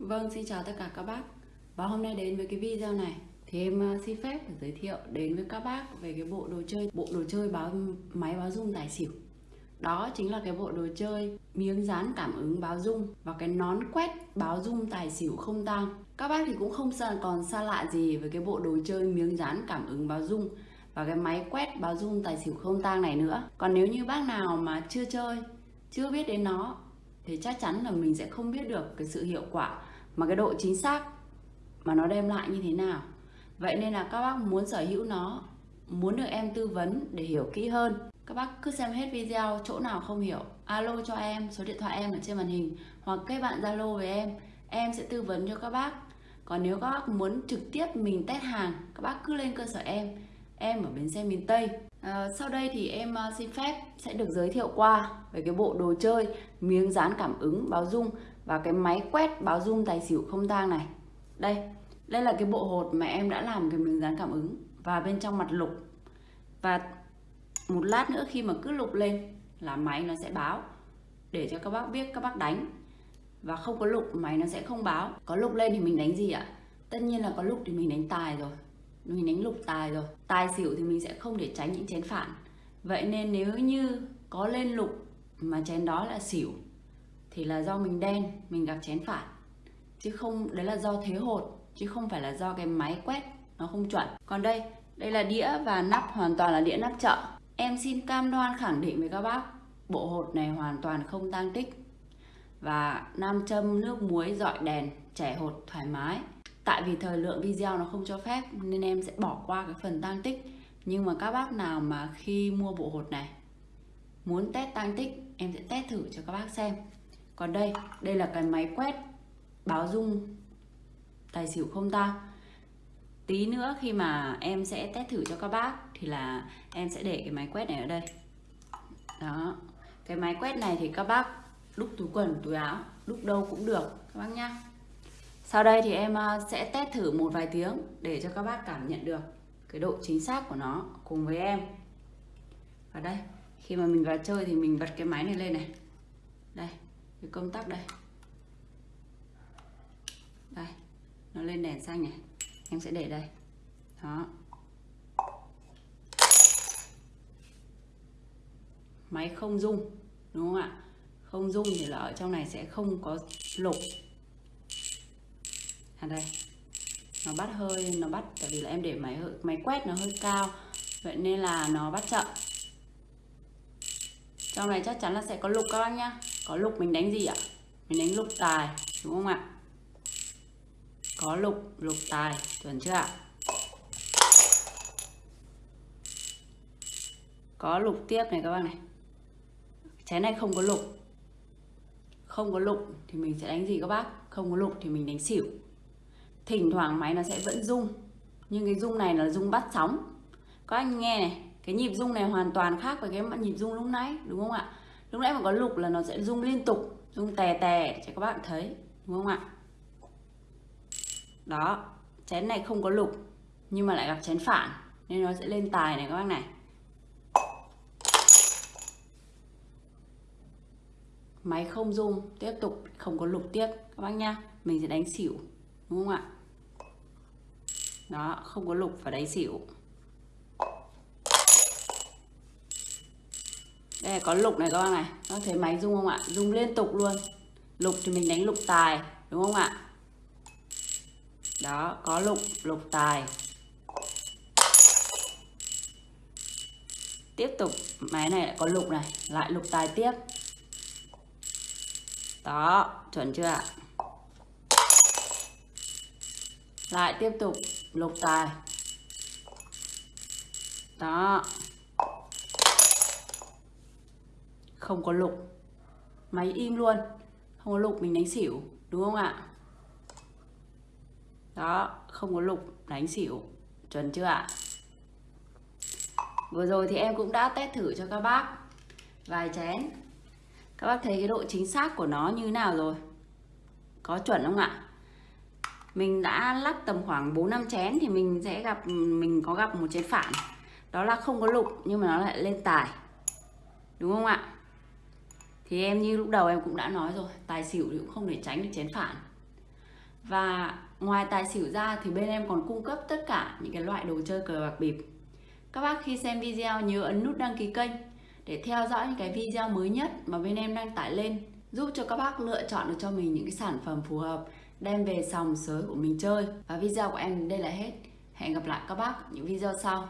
Vâng, xin chào tất cả các bác. Và hôm nay đến với cái video này Thì em à, xin phép giới thiệu đến với các bác về cái bộ đồ chơi Bộ đồ chơi báo máy báo dung tài xỉu. Đó chính là cái bộ đồ chơi miếng dán cảm ứng báo dung Và cái nón quét báo dung tài xỉu không tang. Các bác thì cũng không còn xa lạ gì với cái bộ đồ chơi miếng dán cảm ứng báo dung Và cái máy quét báo dung tài xỉu không tang này nữa. Còn nếu như bác nào mà chưa chơi, chưa biết đến nó thì chắc chắn là mình sẽ không biết được cái sự hiệu quả mà cái độ chính xác mà nó đem lại như thế nào? Vậy nên là các bác muốn sở hữu nó muốn được em tư vấn để hiểu kỹ hơn. Các bác cứ xem hết video chỗ nào không hiểu alo cho em số điện thoại em ở trên màn hình hoặc kết bạn zalo với em em sẽ tư vấn cho các bác. Còn nếu các bác muốn trực tiếp mình test hàng các bác cứ lên cơ sở em em ở bến xe miền Tây. À, sau đây thì em à, xin phép sẽ được giới thiệu qua về cái bộ đồ chơi miếng dán cảm ứng báo dung và cái máy quét báo rung tài xỉu không tang này. Đây đây là cái bộ hột mà em đã làm cái miếng dán cảm ứng và bên trong mặt lục. Và một lát nữa khi mà cứ lục lên là máy nó sẽ báo để cho các bác biết, các bác đánh. Và không có lục, máy nó sẽ không báo. Có lục lên thì mình đánh gì ạ? Tất nhiên là có lục thì mình đánh tài rồi. Mình đánh lục tài rồi. Tài xỉu thì mình sẽ không để tránh những chén phản. Vậy nên nếu như có lên lục mà chén đó là xỉu thì là do mình đen, mình gặp chén phản chứ không, đấy là do thế hột, chứ không phải là do cái máy quét, nó không chuẩn. Còn đây đây là đĩa và nắp, hoàn toàn là đĩa nắp chợ. Em xin cam đoan khẳng định với các bác, bộ hột này hoàn toàn không tăng tích. Và nam châm nước muối dọi đèn trẻ hột thoải mái. Tại vì thời lượng video nó không cho phép, nên em sẽ bỏ qua cái phần tăng tích. Nhưng mà các bác nào mà khi mua bộ hột này, muốn test tăng tích, em sẽ test thử cho các bác xem còn đây đây là cái máy quét báo dung tài xỉu không ta. tí nữa khi mà em sẽ test thử cho các bác thì là em sẽ để cái máy quét này ở đây. Đó. Cái máy quét này thì các bác đúc túi quần, túi áo, đúc đâu cũng được, các bác nhá. Sau đây thì em à, sẽ test thử một vài tiếng để cho các bác cảm nhận được cái độ chính xác của nó cùng với em. Và đây, khi mà mình vào chơi thì mình bật cái máy này lên này. Đây cái công tắc đây. Đây, nó lên đèn xanh này. Em sẽ để đây. Đó. Máy không rung, đúng không ạ? Không rung thì là ở trong này sẽ không có lục. À đây. Nó bắt hơi, nó bắt, tại vì là em để máy máy quét nó hơi cao. Vậy nên là nó bắt chậm. Trong này chắc chắn là sẽ có lục các bác nhá có lục mình đánh gì ạ? Mình đánh lục tài, đúng không ạ? Có lục lục tài, chuẩn chưa ạ? Có lục tiếp này các bác này. Chén này không có lục. Không có lục thì mình sẽ đánh gì các bác? Không có lục thì mình đánh xỉu. Thỉnh thoảng máy nó sẽ vẫn rung, nhưng cái rung này là rung bắt sóng. Các anh nghe này, cái nhịp rung này hoàn toàn khác với cái nhịp rung lúc nãy, đúng không ạ? Lúc nãy mà có lục là nó sẽ rung liên tục, rung tè tè cho các bạn thấy, đúng không ạ? Đó, chén này không có lục, nhưng mà lại gặp chén phản, nên nó sẽ lên tài này các bác này. Máy không rung, tiếp tục không có lục tiếp, các bác nhá. Mình sẽ đánh xỉu, đúng không ạ? Đó, không có lục và đánh xỉu. Đây, có lục này các bác này. Các thấy máy rung không ạ? Rung liên tục luôn. Lục thì mình đánh lục tài, đúng không ạ? Đó, có lục lục tài. Tiếp tục, máy này lại có lục này. Lại lục tài tiếp. Đó, chuẩn chưa ạ? Lại tiếp tục, lục tài. Đó. Không có lục. Máy im luôn. Không có lục mình đánh xỉu, đúng không ạ? Đó, không có lục, đánh xỉu. Chuẩn chưa ạ? Vừa rồi thì em cũng đã test thử cho các bác. Vài chén. Các bác thấy cái độ chính xác của nó như nào rồi? Có chuẩn không ạ? Mình đã lắc tầm khoảng 4 năm chén thì mình sẽ gặp, mình có gặp một chén phản. Đó là không có lục, nhưng mà nó lại lên tài. Đúng không ạ? Thì em như lúc đầu em cũng đã nói rồi, tài xỉu thì cũng không để tránh được chén phản Và ngoài tài xỉu ra thì bên em còn cung cấp tất cả những cái loại đồ chơi cờ bạc bịp. Các bác khi xem video nhớ ấn nút đăng ký kênh để theo dõi những cái video mới nhất mà bên em đang tải lên, giúp cho các bác lựa chọn được cho mình những cái sản phẩm phù hợp, đem về sòng sới của mình chơi. Và video của em đến đây là hết. Hẹn gặp lại các bác những video sau.